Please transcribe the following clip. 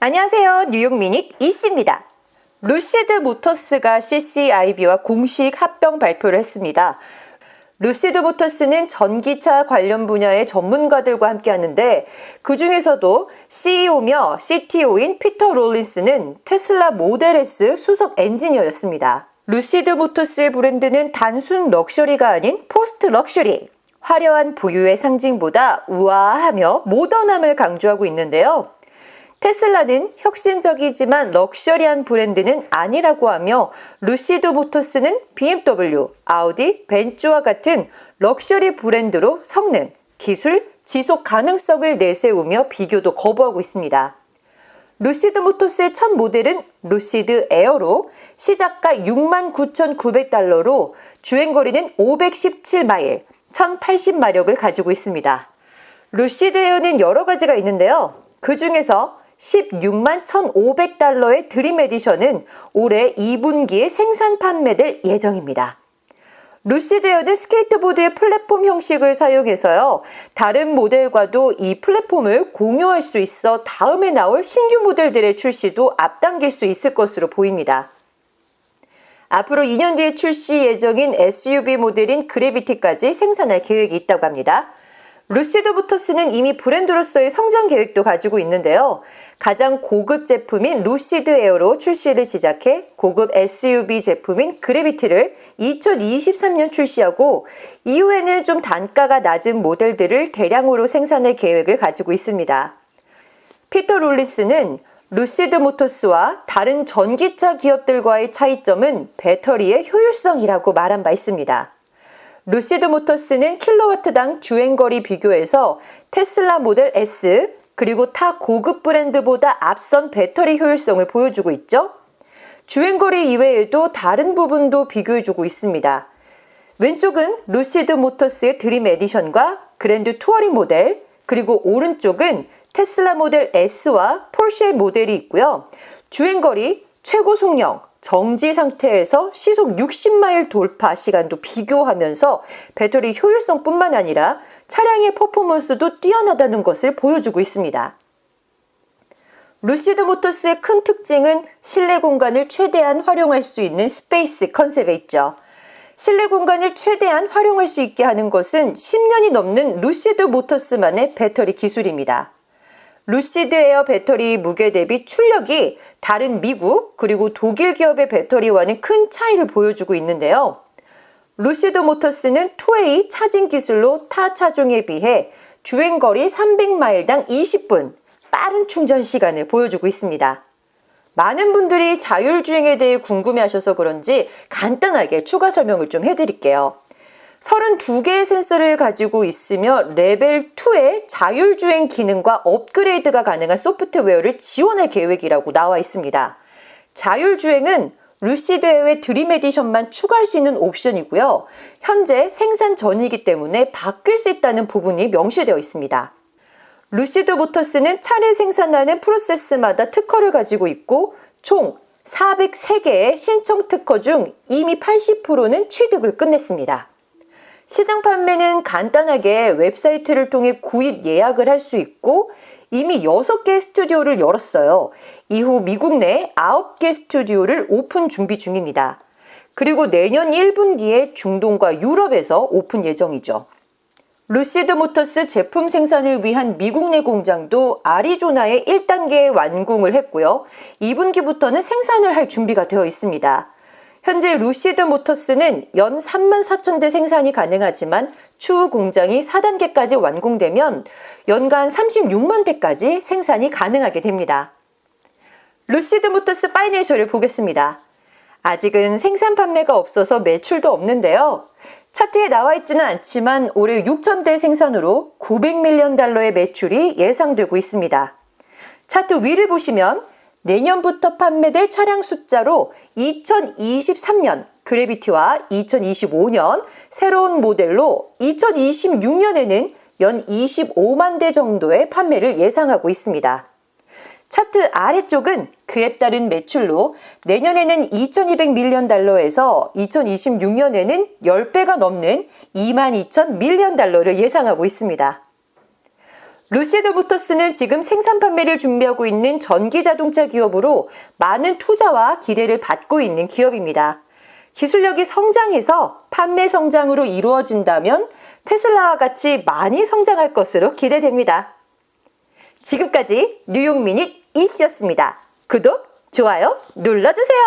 안녕하세요. 뉴욕 미닛 이씨입니다. 루시드 모터스가 CCIV와 공식 합병 발표를 했습니다. 루시드 모터스는 전기차 관련 분야의 전문가들과 함께 하는데 그 중에서도 CEO며 CTO인 피터 롤린스는 테슬라 모델 S 수석 엔지니어였습니다. 루시드 모터스의 브랜드는 단순 럭셔리가 아닌 post luxury, 화려한 부유의 상징보다 우아하며 모던함을 강조하고 있는데요. 테슬라는 혁신적이지만 럭셔리한 브랜드는 아니라고 하며 루시드 모터스는 BMW, 아우디, 벤츠와 같은 럭셔리 브랜드로 성능, 기술, 지속 가능성을 내세우며 비교도 거부하고 있습니다. 루시드 모터스의 첫 모델은 루시드 에어로 시작가 69,900달러로 주행거리는 517마일, 1080마력을 가지고 있습니다. 루시드 에어는 여러 가지가 있는데요. 그 중에서 16만 1,500달러의 드림 에디션은 올해 2분기에 생산 판매될 예정입니다. 루시드에어는 스케이트보드의 플랫폼 형식을 사용해서요. 다른 모델과도 이 플랫폼을 공유할 수 있어 다음에 나올 신규 모델들의 출시도 앞당길 수 있을 것으로 보입니다. 앞으로 2년 뒤에 출시 예정인 SUV 모델인 그래비티까지 생산할 계획이 있다고 합니다. 루시드 모터스는 이미 브랜드로서의 성장 계획도 가지고 있는데요. 가장 고급 제품인 루시드 에어로 출시를 시작해 고급 SUV 제품인 그래비티를 2023년 출시하고 이후에는 좀 단가가 낮은 모델들을 대량으로 생산할 계획을 가지고 있습니다. 피터 롤리스는 루시드 모터스와 다른 전기차 기업들과의 차이점은 배터리의 효율성이라고 말한 바 있습니다. 루시드 모터스는 킬로와트당 주행거리 비교에서 테슬라 모델 S 그리고 타 고급 브랜드보다 앞선 배터리 효율성을 보여주고 있죠. 주행거리 이외에도 다른 부분도 비교해주고 있습니다. 왼쪽은 루시드 모터스의 드림 에디션과 그랜드 투어링 모델, 그리고 오른쪽은 테슬라 모델 S와 포르쉐 모델이 있고요. 주행거리, 최고 속력, 정지 상태에서 시속 60마일 돌파 시간도 비교하면서 배터리 효율성뿐만 아니라 차량의 퍼포먼스도 뛰어나다는 것을 보여주고 있습니다. 루시드 모터스의 큰 특징은 실내 공간을 최대한 활용할 수 있는 space concept에 있죠. 실내 공간을 최대한 활용할 수 있게 하는 것은 10년이 넘는 루시드 모터스만의 배터리 기술입니다. 루시드 에어 배터리 무게 대비 출력이 다른 미국 그리고 독일 기업의 배터리와는 큰 차이를 보여주고 있는데요. 루시드 모터스는 2A charging 기술로 타 차종에 비해 주행거리 300마일당 20분 빠른 충전 시간을 보여주고 있습니다. 많은 분들이 자율주행에 대해 궁금해하셔서 그런지 간단하게 추가 설명을 좀 해드릴게요. 32개의 센서를 가지고 있으며 레벨 2의 자율주행 기능과 업그레이드가 가능한 소프트웨어를 지원할 계획이라고 나와 있습니다. 자율주행은 루시드 에어의 드림 에디션만 추가할 수 있는 옵션이고요. 현재 생산 전이기 때문에 바뀔 수 있다는 부분이 명시되어 있습니다. 루시드 모터스는 차를 생산하는 프로세스마다 특허를 가지고 있고 총 403개의 신청 특허 중 이미 80%는 취득을 끝냈습니다. 시장 판매는 간단하게 웹사이트를 통해 구입 예약을 할 수 있고 이미 6개 스튜디오를 열었어요. 이후 미국 내 9개 스튜디오를 오픈 준비 중입니다. 그리고 내년 1분기에 중동과 유럽에서 오픈 예정이죠. 루시드 모터스 제품 생산을 위한 미국 내 공장도 아리조나에 1단계 완공을 했고요. 2분기부터는 생산을 할 준비가 되어 있습니다. 현재 루시드 모터스는 연 3만 4천 대 생산이 가능하지만 추후 공장이 4단계까지 완공되면 연간 36만 대까지 생산이 가능하게 됩니다. 루시드 모터스 파이낸셜을 보겠습니다. 아직은 생산 판매가 없어서 매출도 없는데요. 차트에 나와 있지는 않지만 올해 6천 대 생산으로 900밀리언 달러의 매출이 예상되고 있습니다. 차트 위를 보시면 내년부터 판매될 차량 숫자로 2023년 그래비티와 2025년 새로운 모델로 2026년에는 연 25만 대 정도의 판매를 예상하고 있습니다. 차트 아래쪽은 그에 따른 매출로 내년에는 2200밀리언 달러에서 2026년에는 10배가 넘는 22,000 밀리언 달러를 예상하고 있습니다. 루시드 모터스는 지금 생산 판매를 준비하고 있는 전기 자동차 기업으로 많은 투자와 기대를 받고 있는 기업입니다. 기술력이 성장해서 판매 성장으로 이루어진다면 테슬라와 같이 많이 성장할 것으로 기대됩니다. 지금까지 뉴욕 미닛 이씨였습니다. 구독, 좋아요 눌러주세요.